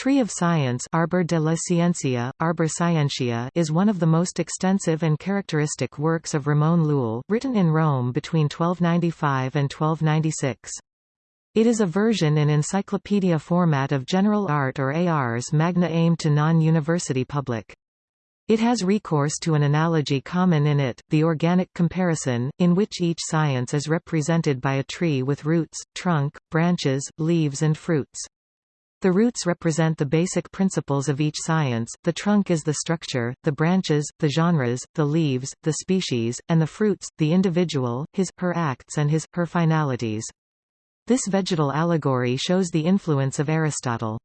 Tree of Science Arbor de la Ciencia, Arbor Scientia is one of the most extensive and characteristic works of Ramon Llull, written in Rome between 1295 and 1296. It is a version in encyclopedia format of General Art or Ars Magna aimed to non-university public. It has recourse to an analogy common in it, the organic comparison, in which each science is represented by a tree with roots, trunk, branches, leaves and fruits. The roots represent the basic principles of each science, the trunk is the structure, the branches, the genres, the leaves, the species, and the fruits, the individual, his, her acts and his, her finalities. This vegetal allegory shows the influence of Aristotle.